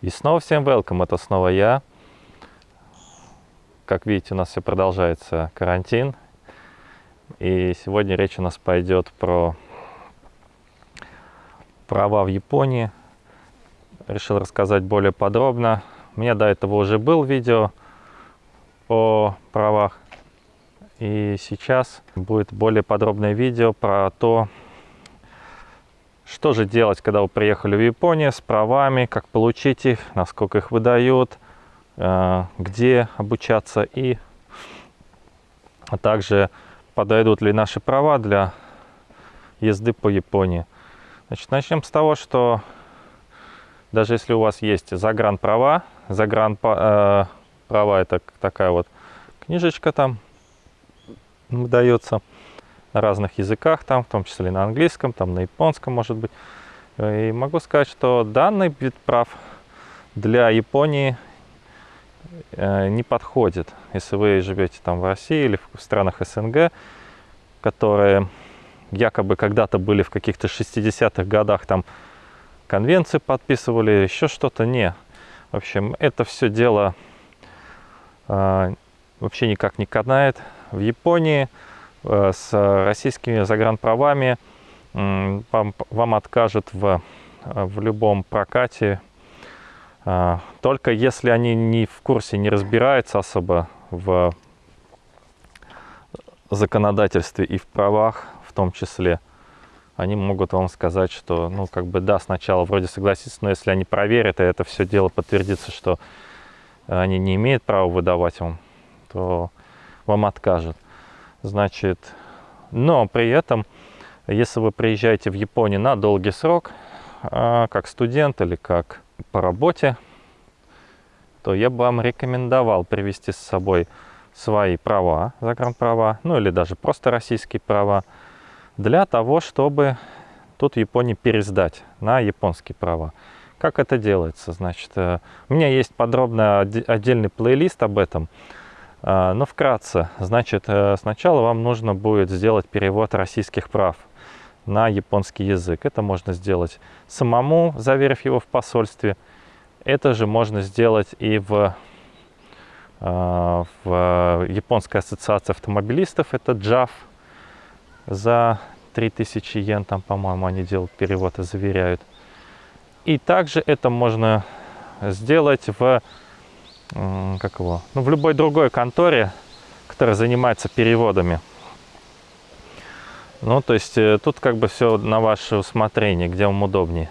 И снова всем welcome, это снова я. Как видите, у нас все продолжается карантин. И сегодня речь у нас пойдет про права в Японии. Решил рассказать более подробно. У меня до этого уже был видео о правах. И сейчас будет более подробное видео про то, что же делать, когда вы приехали в Японию с правами, как получить их, насколько их выдают, э, где обучаться и а также подойдут ли наши права для езды по Японии. Значит, начнем с того, что даже если у вас есть загран права, загран э, это такая вот книжечка там выдается, на разных языках, там, в том числе на английском, там, на японском, может быть. И могу сказать, что данный вид прав для Японии э, не подходит. Если вы живете там в России или в странах СНГ, которые якобы когда-то были в каких-то 60-х годах, там конвенции подписывали, еще что-то, не. В общем, это все дело э, вообще никак не канает. В Японии Э, с российскими загранправами вам, вам откажут в, в любом прокате, э, только если они не в курсе, не разбираются особо в законодательстве и в правах в том числе, они могут вам сказать, что, ну, как бы, да, сначала вроде согласиться, но если они проверят, и это все дело подтвердится, что они не имеют права выдавать вам, то вам откажут. Значит, но при этом, если вы приезжаете в Японию на долгий срок, а, как студент или как по работе, то я бы вам рекомендовал привести с собой свои права, загранправа, ну или даже просто российские права, для того, чтобы тут в Японии пересдать на японские права. Как это делается? Значит, э, у меня есть подробно отдельный плейлист об этом. А, но вкратце, значит, э, сначала вам нужно будет сделать перевод российских прав на японский язык. Это можно сделать самому, заверив его в посольстве. Это же можно сделать и в, а, в Японской ассоциации автомобилистов, это JAF, за 3000 йен, там, по-моему, они делают перевод и заверяют. И также это можно сделать в как его, ну, в любой другой конторе, которая занимается переводами. Ну, то есть э, тут как бы все на ваше усмотрение, где вам удобнее.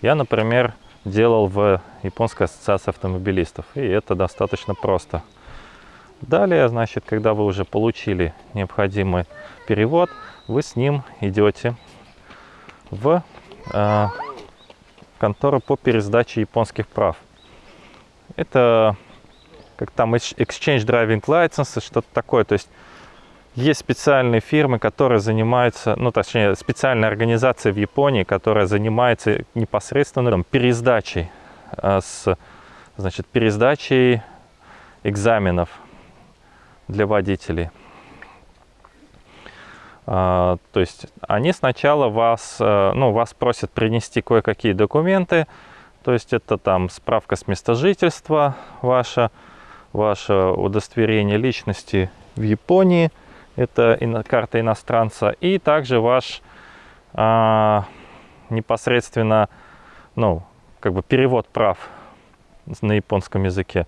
Я, например, делал в Японской ассоциации автомобилистов, и это достаточно просто. Далее, значит, когда вы уже получили необходимый перевод, вы с ним идете в э, контору по пересдаче японских прав. Это как там Exchange Driving License, что-то такое. То есть есть специальные фирмы, которые занимаются, ну, точнее, специальная организация в Японии, которая занимается непосредственно там, пересдачей, э, с, значит, пересдачей экзаменов для водителей. Uh, то есть они сначала вас, uh, ну, вас просят принести кое-какие документы, то есть это там справка с места жительства ваша, ваше удостоверение личности в Японии, это карта иностранца, и также ваш а, непосредственно, ну, как бы перевод прав на японском языке.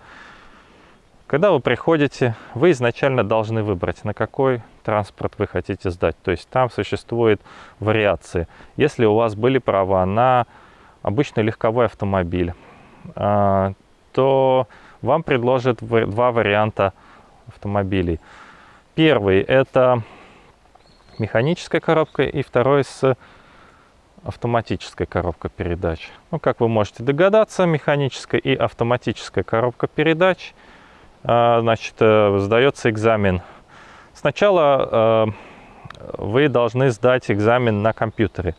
Когда вы приходите, вы изначально должны выбрать, на какой транспорт вы хотите сдать. То есть там существуют вариации. Если у вас были права на обычный легковой автомобиль, а, то вам предложат два варианта автомобилей. Первый – это механическая коробка, и второй с автоматической коробкой передач. Ну, как вы можете догадаться, механическая и автоматическая коробка передач, а, значит, э, сдается экзамен. Сначала э, вы должны сдать экзамен на компьютере.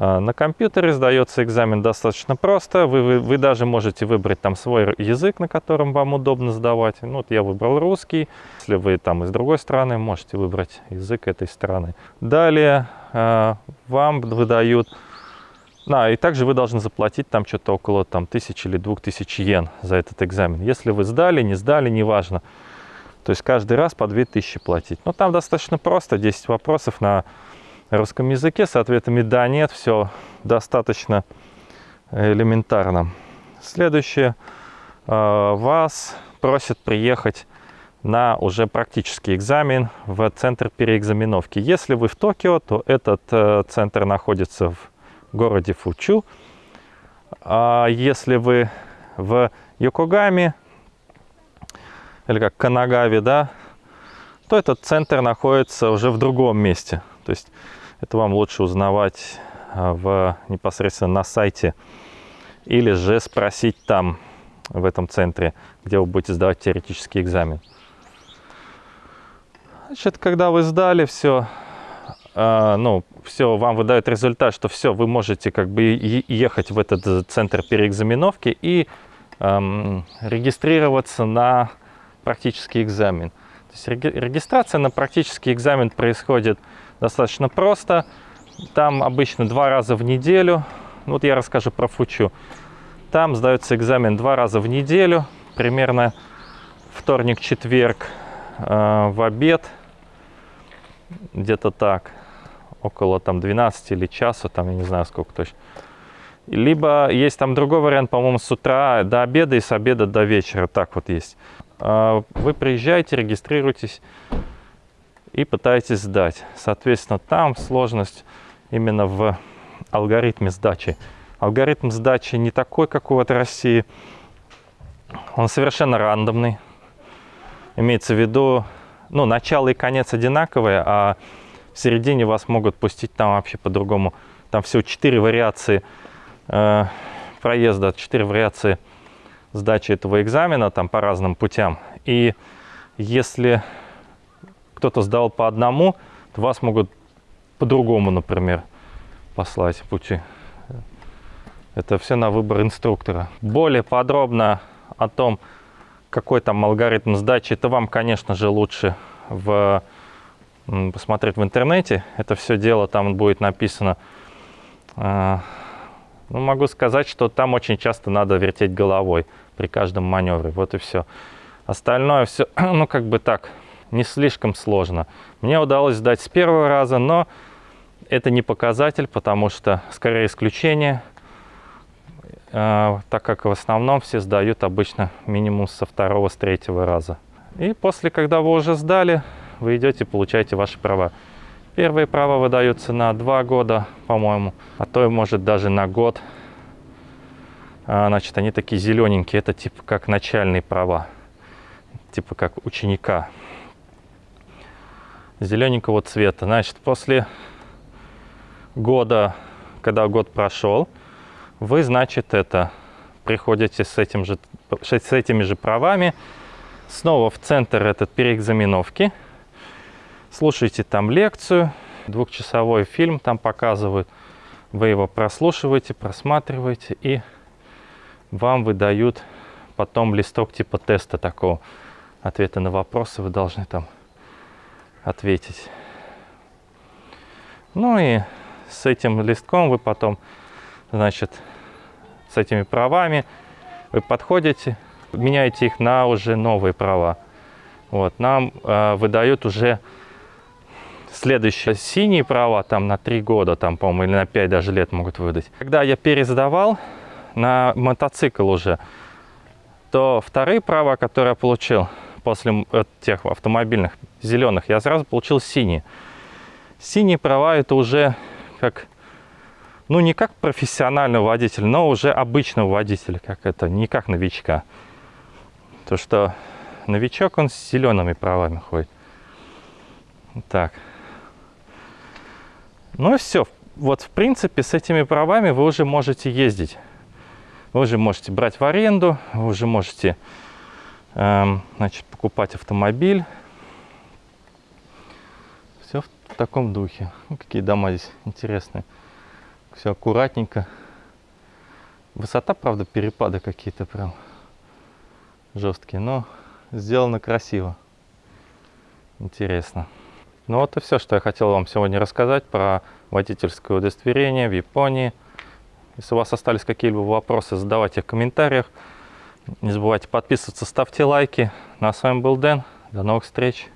А, на компьютере сдается экзамен достаточно просто. Вы, вы, вы даже можете выбрать там свой язык, на котором вам удобно сдавать. Ну, вот я выбрал русский. Если вы там из другой страны, можете выбрать язык этой страны. Далее э, вам выдают Да, и также вы должны заплатить там что-то около там, тысячи или двух тысяч йен за этот экзамен. Если вы сдали, не сдали, неважно. То есть каждый раз по 2000 платить. Но там достаточно просто, 10 вопросов на русском языке с ответами «да», «нет», все достаточно элементарно. Следующее. А, вас просят приехать на уже практический экзамен в центр переэкзаменовки. Если вы в Токио, то этот э, центр находится в городе Фучу. А если вы в Йокогаме, или как Канагаве, да, то этот центр находится уже в другом месте. То есть это вам лучше узнавать а, в, непосредственно на сайте или же спросить там, в этом центре, где вы будете сдавать теоретический экзамен. Значит, когда вы сдали все, э, ну, все, вам выдают результат, что все, вы можете как бы ехать в этот центр переэкзаменовки и э, регистрироваться на практический экзамен. То есть регистрация на практический экзамен происходит достаточно просто. Там обычно два раза в неделю. Вот я расскажу про Фучу. Там сдается экзамен два раза в неделю, примерно вторник-четверг э, в обед, где-то так, около там 12 или часа, там я не знаю сколько точно. Либо есть там другой вариант, по-моему, с утра до обеда и с обеда до вечера, так вот есть. Э, вы приезжаете, регистрируетесь и пытаетесь сдать. Соответственно, там сложность именно в алгоритме сдачи алгоритм сдачи не такой, как у вот России. Он совершенно рандомный. Имеется в виду, ну, начало и конец одинаковые, а в середине вас могут пустить там вообще по-другому. Там всего четыре вариации э, проезда, четыре вариации сдачи этого экзамена там по разным путям. И если кто-то сдал по одному, то вас могут по-другому, например, послать пути. Это все на выбор инструктора. Более подробно о том, какой там алгоритм сдачи, это вам, конечно же, лучше в, посмотреть в интернете. Это все дело там будет написано. А, ну, могу сказать, что там очень часто надо вертеть головой при каждом маневре. Вот и все. Остальное все, ну, как бы так, не слишком сложно. Мне удалось сдать с первого раза, но это не показатель, потому что, скорее, исключение – а, так как в основном все сдают обычно минимум со второго, с третьего раза. И после, когда вы уже сдали, вы идете, получаете ваши права. Первые права выдаются на два года, по-моему, а то и может даже на год. А, значит, они такие зелененькие, это типа как начальные права, типа как ученика. Зелененького цвета. Значит, после года, когда год прошел, вы, значит, это приходите с, этим же, с этими же правами снова в центр этот переэкзаменовки, слушайте там лекцию, двухчасовой фильм там показывают, вы его прослушиваете, просматриваете и вам выдают потом листок типа теста такого, ответы на вопросы вы должны там ответить. Ну и с этим листком вы потом значит, с этими правами. Вы подходите, меняете их на уже новые права. Вот, нам э, выдают уже следующие синие права, там на 3 года, там, по-моему, или на 5 даже лет могут выдать. Когда я пересдавал на мотоцикл уже, то вторые права, которые я получил после тех автомобильных зеленых, я сразу получил синие. Синие права это уже как ну, не как профессионального водителя, но уже обычного водителя, как это, не как новичка. То, что новичок, он с зелеными правами ходит. Так. Ну и все. Вот, в принципе, с этими правами вы уже можете ездить. Вы уже можете брать в аренду, вы уже можете значит, покупать автомобиль. Все в таком духе. Ну, какие дома здесь интересные все аккуратненько. Высота, правда, перепады какие-то прям жесткие, но сделано красиво. Интересно. Ну вот и все, что я хотел вам сегодня рассказать про водительское удостоверение в Японии. Если у вас остались какие-либо вопросы, задавайте в комментариях. Не забывайте подписываться, ставьте лайки. Ну а с вами был Дэн. До новых встреч.